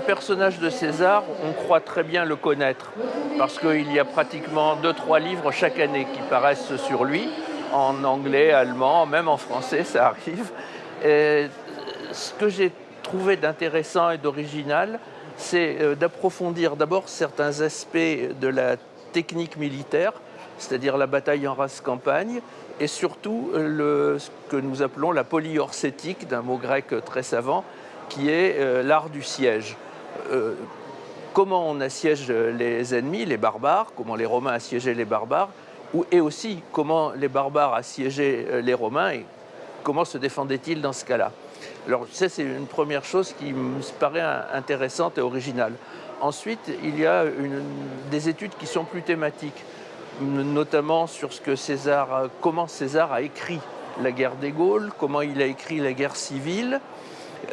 personnage de César, on croit très bien le connaître, parce qu'il y a pratiquement deux, trois livres chaque année qui paraissent sur lui, en anglais, allemand, même en français, ça arrive. Ce que j'ai trouvé d'intéressant et d'original, c'est euh, d'approfondir d'abord certains aspects de la technique militaire, c'est-à-dire la bataille en race campagne, et surtout le, ce que nous appelons la polyorcétique, d'un mot grec très savant, qui est euh, l'art du siège. Euh, comment on assiège les ennemis, les barbares, comment les Romains assiégeaient les barbares, et aussi comment les barbares assiégeaient euh, les Romains et comment se défendaient-ils dans ce cas-là? Alors ça, c'est une première chose qui me paraît intéressante et originale. Ensuite, il y a des études qui sont plus thématiques, notamment sur ce que César, comment César a écrit la guerre des Gaules, comment il a écrit la guerre civile,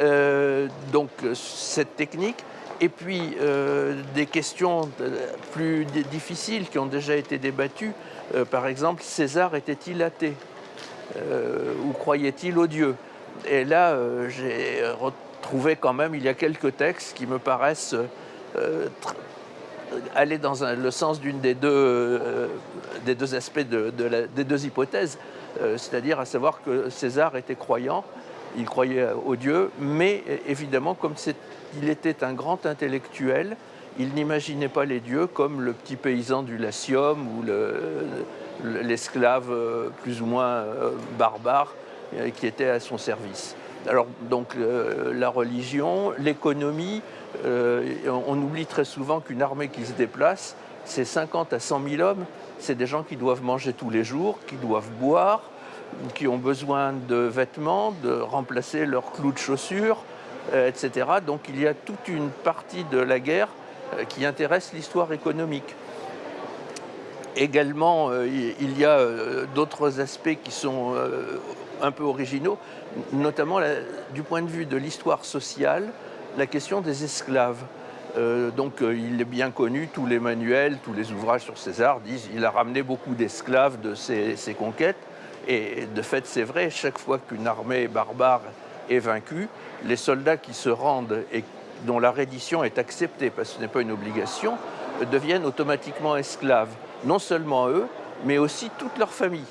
euh, donc cette technique, et puis euh, des questions plus difficiles qui ont déjà été débattues. Euh, par exemple, César était-il athée? Ou croyait-il au Dieu Et là, j'ai retrouvé quand même, il y a quelques textes qui me paraissent aller dans le sens d'une des, des deux aspects de, des deux hypothèses, c'est-à-dire à savoir que César était croyant il croyait au Dieu, mais évidemment, comme il était un grand intellectuel, il n'imaginait pas les dieux comme le petit paysan du Latium ou l'esclave euh, plus ou moins euh, barbare euh, qui était à son service. Alors donc la religion, l'économie, on oublie très souvent qu'une armée qui se déplace, c'est 50 à 100 000 hommes, c'est des gens qui doivent manger tous les jours, qui doivent boire, qui ont besoin de vêtements, de remplacer leurs clous de chaussures, euh, etc. Donc il y a toute une partie de la guerre euh, qui intéresse l'histoire économique. Également, euh, il y a d'autres aspects qui sont un peu originaux, notamment du point de vue de l'histoire sociale, la question des esclaves. donc il est bien connu, tous les manuels, tous les ouvrages sur César disent qu'il a ramené beaucoup d'esclaves de ses conquêtes. Et de fait, c'est vrai, chaque fois qu'une armée barbare est vaincue, les soldats qui se rendent et dont la reddition est acceptée, parce que ce n'est pas une obligation, deviennent automatiquement esclaves. Non seulement eux, mais aussi toute leur famille.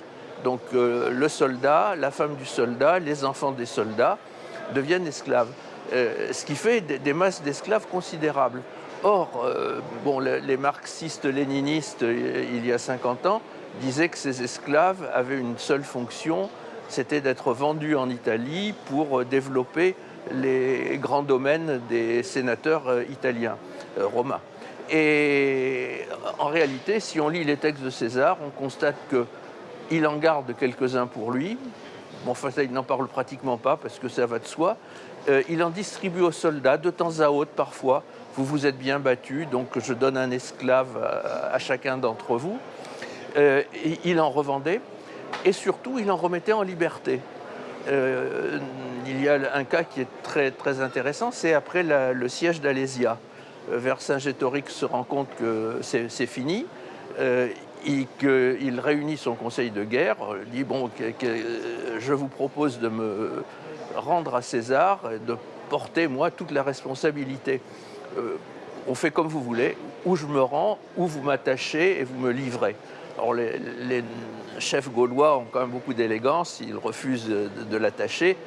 Donc euh, le soldat, la femme du soldat, les enfants des soldats deviennent esclaves. Euh, ce qui fait des, masses d'esclaves considérables. Or, euh, bon, les marxistes-léninistes, il y a 50 ans, disait que ces esclaves avaient une seule fonction, c'était d'être vendus en Italie pour euh, développer les grands domaines des sénateurs euh, italiens, euh, romains. Et en réalité, si on lit les textes de César, on constate qu'il en garde quelques-uns pour lui. Bon, enfin, ça, il n'en parle pratiquement pas parce que ça va de soi. il en distribue aux soldats de temps à autre parfois. Vous vous êtes bien battus, donc je donne un esclave à chacun d'entre vous. Euh, il en revendait et surtout il en remettait en liberté. Euh, il y a un cas qui est très, très intéressant, c'est après le siège d'Alésia. Euh, Vercingétorix se rend compte que c'est fini, et qu'il réunit son conseil de guerre, dit bon, je vous propose de me rendre à César, de porter moi toute la responsabilité. On fait comme vous voulez, où je me rends, où vous m'attachez et vous me livrez. Alors les, chefs gaulois ont quand même beaucoup d'élégance, ils refusent de, l'attacher,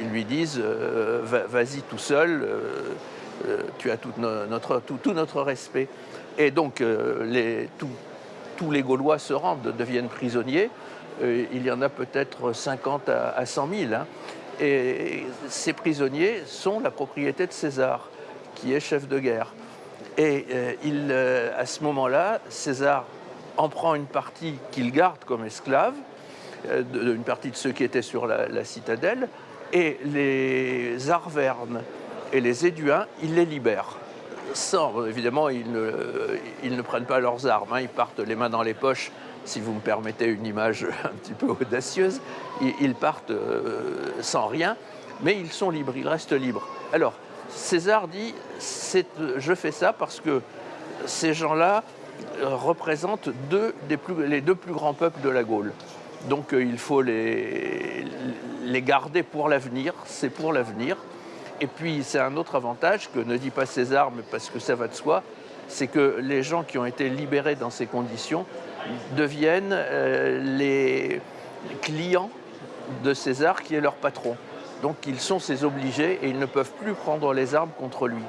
ils, lui disent euh, vas-y tout seul, euh, euh, tu as tout notre, tout, notre, respect. Et donc tous les Gaulois se rendent, deviennent prisonniers, il y en a peut-être 50 à, 100 000. Hein. Et ces prisonniers sont la propriété de César, qui est chef de guerre. Et à ce moment-là, César en prend une partie qu'il garde comme esclave, euh, une partie de ceux qui étaient sur la, citadelle, et les Arvernes et les Éduins, il les libère. Sans, évidemment, ils ne, ils ne prennent pas leurs armes, hein. ils partent les mains dans les poches, si vous me permettez une image un petit peu audacieuse, ils, partent euh, sans rien, mais ils sont libres, ils restent libres. Alors, César dit euh, je fais ça parce que ces gens-là euh, représentent les deux plus grands peuples de la Gaule. Donc euh, il faut les, garder pour l'avenir, c'est pour l'avenir. Et puis c'est un autre avantage que ne dit pas César, mais parce que ça va de soi, c'est que les gens qui ont été libérés dans ces conditions deviennent les clients de César qui est leur patron. Donc ils sont ses obligés et ils ne peuvent plus prendre les armes contre lui.